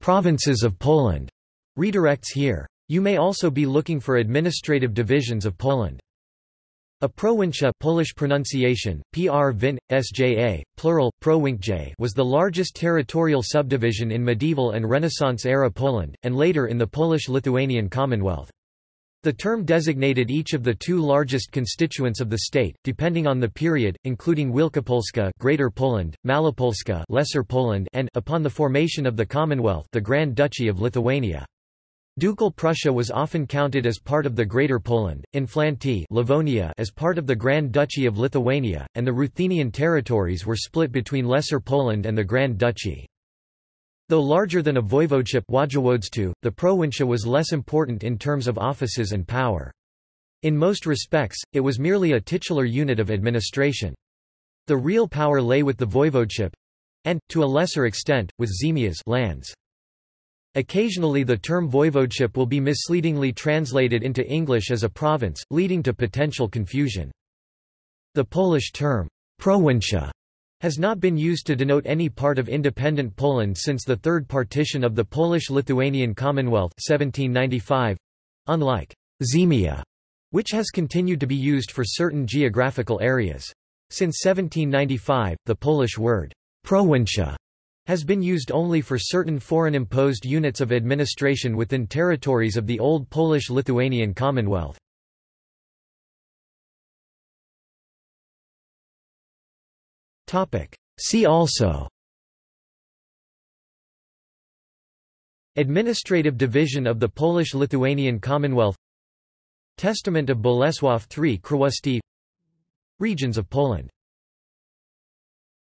provinces of Poland redirects here. You may also be looking for administrative divisions of Poland. A prowincja Polish pronunciation, pr vin, sja, plural, prowincje was the largest territorial subdivision in medieval and Renaissance-era Poland, and later in the Polish-Lithuanian Commonwealth. The term designated each of the two largest constituents of the state, depending on the period, including Wielkopolska Greater Poland, Malopolska Lesser Poland and upon the formation of the Commonwealth the Grand Duchy of Lithuania. Ducal Prussia was often counted as part of the Greater Poland, Inflanty Livonia as part of the Grand Duchy of Lithuania, and the Ruthenian territories were split between Lesser Poland and the Grand Duchy. Though larger than a voivodeship the prowincja was less important in terms of offices and power. In most respects, it was merely a titular unit of administration. The real power lay with the voivodeship—and, to a lesser extent, with ziemias lands. Occasionally the term voivodeship will be misleadingly translated into English as a province, leading to potential confusion. The Polish term, prowincja, has not been used to denote any part of independent Poland since the Third Partition of the Polish-Lithuanian Commonwealth 1795, unlike ziemia, which has continued to be used for certain geographical areas. Since 1795, the Polish word prowincja has been used only for certain foreign-imposed units of administration within territories of the old Polish-Lithuanian Commonwealth. See also. Administrative division of the Polish-Lithuanian Commonwealth. Testament of Bolesław III Królewski Regions of Poland